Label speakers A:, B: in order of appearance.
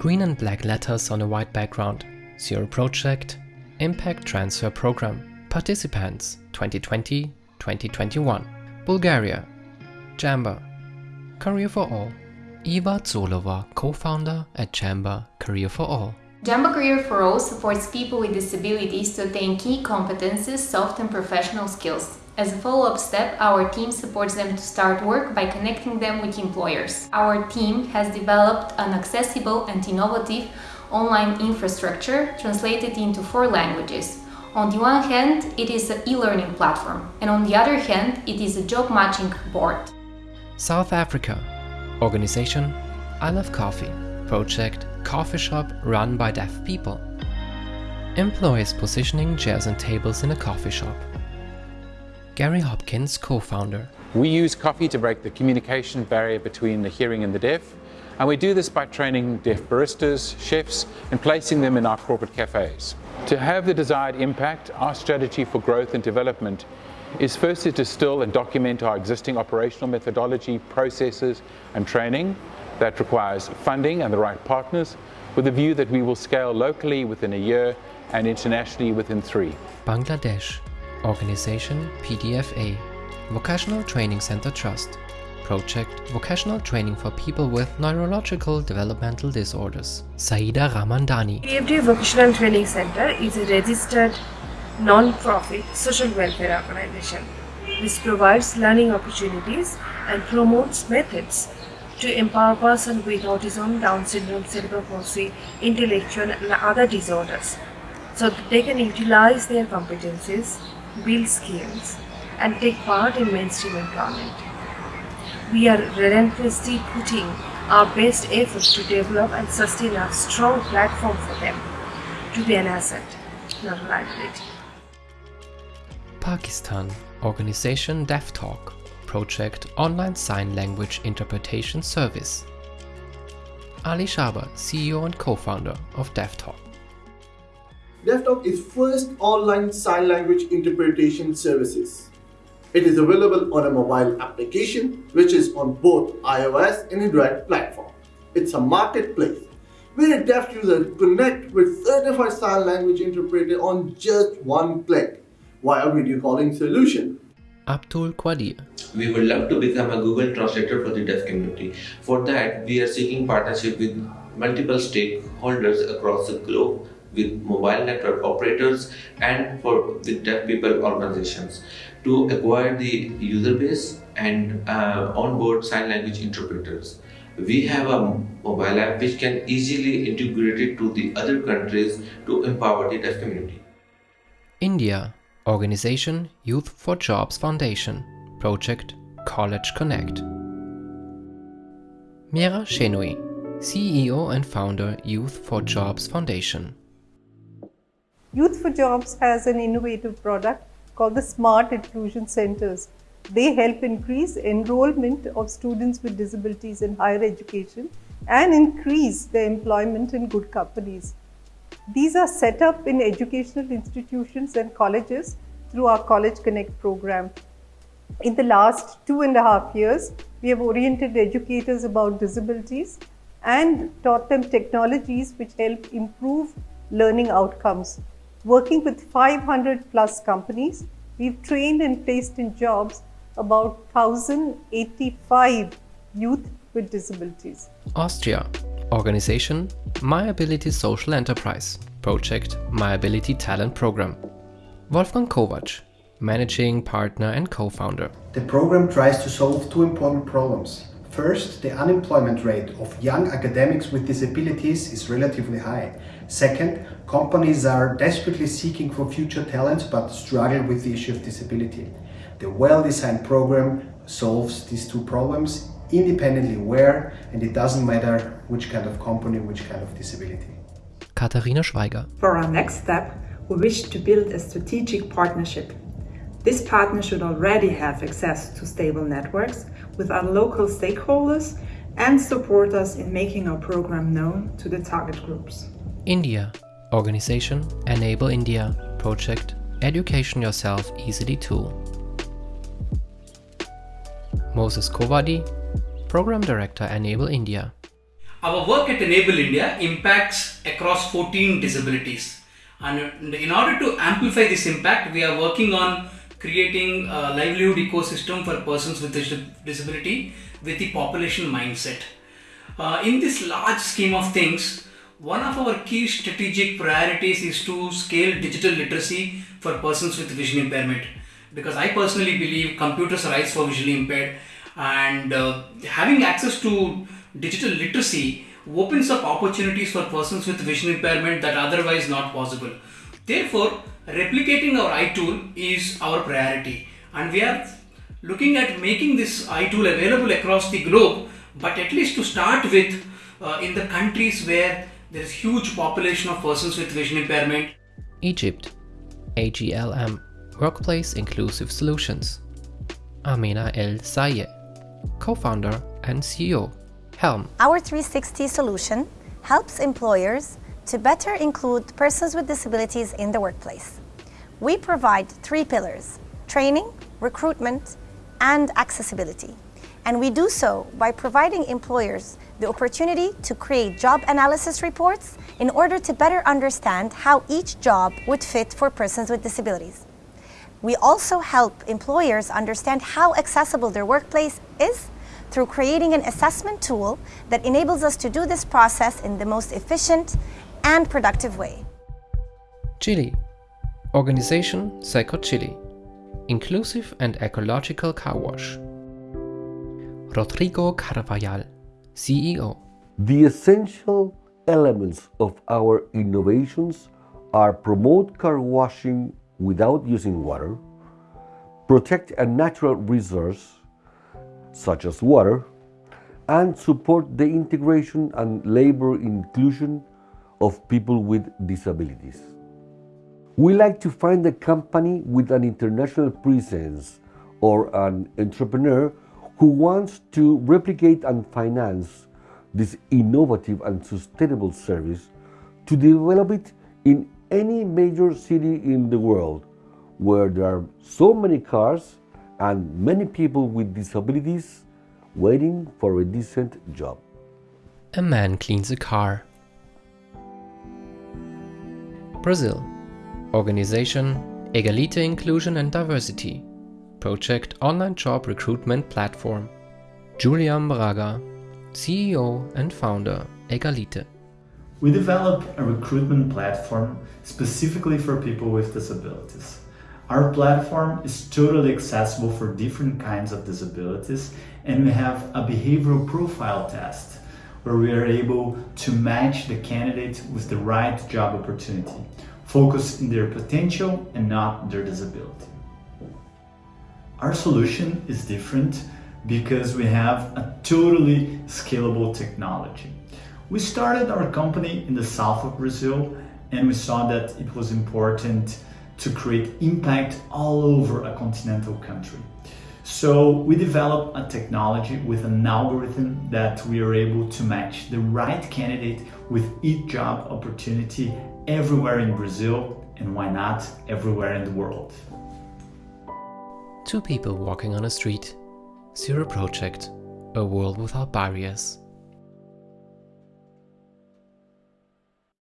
A: Green and black letters on a white background. Zero Project, Impact Transfer Program. Participants 2020-2021. Bulgaria. Jamba. Career for All. Eva Zolova, co-founder at Jamba Career for All.
B: Jamba Career for All supports people with disabilities to attain key competences, soft and professional skills. As a follow-up step, our team supports them to start work by connecting them with employers. Our team has developed an accessible and innovative online infrastructure translated into four languages. On the one hand, it is an e-learning platform, and on the other hand, it is a job matching board.
A: South Africa. Organization I Love Coffee. Project Coffee shop run by deaf people. Employees positioning chairs and tables in a coffee shop. Gary Hopkins, co-founder.
C: We use coffee to break the communication barrier between the hearing and the deaf, and we do this by training deaf baristas, chefs, and placing them in our corporate cafes. To have the desired impact, our strategy for growth and development is first to distill and document our existing operational methodology, processes, and training that requires funding and the right partners, with a view that we will scale locally within a year and internationally within three.
A: Bangladesh. Organization PDFA. Vocational Training Center Trust. Project Vocational Training for People with Neurological Developmental Disorders. Saida Ramandani.
D: PFD Vocational Training Center is a registered non-profit social welfare organization. This provides learning opportunities and promotes methods to empower persons with autism, Down syndrome, cerebral palsy, intellectual and other disorders so that they can utilize their competencies, build skills and take part in mainstream employment. We are relentlessly putting our best efforts to develop and sustain a strong platform for them to be an asset, not a liability.
A: Pakistan. Organization Deaf Talk. Project Online Sign Language Interpretation Service. Ali Shabbar, CEO and co-founder of Deaf
E: Talk. Deaf Talk is first online sign language interpretation services. It is available on a mobile application which is on both iOS and Android platform. It's a marketplace where a deaf user connect with certified sign language interpreter on just one click via video calling solution.
A: Abdul Qadir.
F: We would love to become a Google translator for the deaf community. For that, we are seeking partnership with multiple stakeholders across the globe with mobile network operators and for with deaf people organizations to acquire the user base and uh, onboard sign language interpreters. We have a mobile app which can easily integrate it to the other countries to empower the deaf community.
A: India. Organization Youth for Jobs Foundation. Project College Connect. Meera Shenoy, CEO and founder Youth for Jobs Foundation.
G: Youth for Jobs has an innovative product called the Smart Inclusion Centers. They help increase enrollment of students with disabilities in higher education and increase their employment in good companies. These are set up in educational institutions and colleges through our College Connect program. In the last two and a half years, we have oriented educators about disabilities and taught them technologies which help improve learning outcomes. Working with 500 plus companies, we've trained and placed in jobs about 1,085 youth with disabilities.
A: Austria. Organization My Ability Social Enterprise. Project My Ability Talent Program. Wolfgang Kowatsch, Managing Partner and Co-founder.
H: The program tries to solve two important problems. First, the unemployment rate of young academics with disabilities is relatively high. Second, companies are desperately seeking for future talents but struggle with the issue of disability. The well-designed program solves these two problems independently where and it doesn't matter which kind of company, which kind of disability.
A: Katharina Schweiger.
I: For our next step, we wish to build a strategic partnership. This partner should already have access to stable networks with our local stakeholders and support us in making our program known to the target groups.
A: India. Organization Enable India. Project Education Yourself Easily Tool. Moses Kovadi, Program Director Enable India.
J: Our work at Enable India impacts across 14 disabilities. And in order to amplify this impact, we are working on creating a livelihood ecosystem for persons with disability with the population mindset. Uh, in this large scheme of things, one of our key strategic priorities is to scale digital literacy for persons with vision impairment. Because I personally believe computers are eyes for visually impaired, and uh, having access to digital literacy opens up opportunities for persons with vision impairment that otherwise not possible. Therefore, replicating our eye tool is our priority, and we are looking at making this eye tool available across the globe, but at least to start with uh, in the countries where there is huge population of persons with vision impairment.
A: Egypt, AGLM, Workplace Inclusive Solutions. Amina El Sayed, co-founder and CEO, Helm.
K: Our 360 solution helps employers to better include persons with disabilities in the workplace. We provide three pillars, training, recruitment, and accessibility. And we do so by providing employers the opportunity to create job analysis reports in order to better understand how each job would fit for persons with disabilities. We also help employers understand how accessible their workplace is through creating an assessment tool that enables us to do this process in the most efficient and productive way.
A: Chile Organization Seco Chile Inclusive and Ecological Car Wash Rodrigo Carvajal, CEO
L: The essential elements of our innovations are promote car washing without using water, protect a natural resource such as water, and support the integration and labor inclusion of people with disabilities. We like to find a company with an international presence or an entrepreneur who wants to replicate and finance this innovative and sustainable service to develop it in any major city in the world where there are so many cars and many people with disabilities waiting for a decent job.
A: A man cleans a car. Brazil Organization Egalite Inclusion and Diversity Project Online Job Recruitment Platform Julian Braga CEO and founder Egalite
M: We develop a recruitment platform specifically for people with disabilities. Our platform is totally accessible for different kinds of disabilities and we have a behavioral profile test where we are able to match the candidate with the right job opportunity, focus in their potential and not their disability. Our solution is different because we have a totally scalable technology. We started our company in the south of Brazil and we saw that it was important to create impact all over a continental country. So we developed a technology with an algorithm that we are able to match the right candidate with each job opportunity everywhere in Brazil and why not everywhere in the world.
A: Two people walking on a street. Zero Project, a world without barriers.